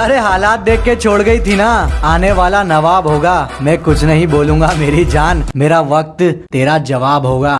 अरे हालात देख के छोड़ गई थी ना। आने वाला नवाब होगा। मैं कुछ नहीं बोलूँगा, मेरी जान। मेरा वक्त, तेरा जवाब होगा।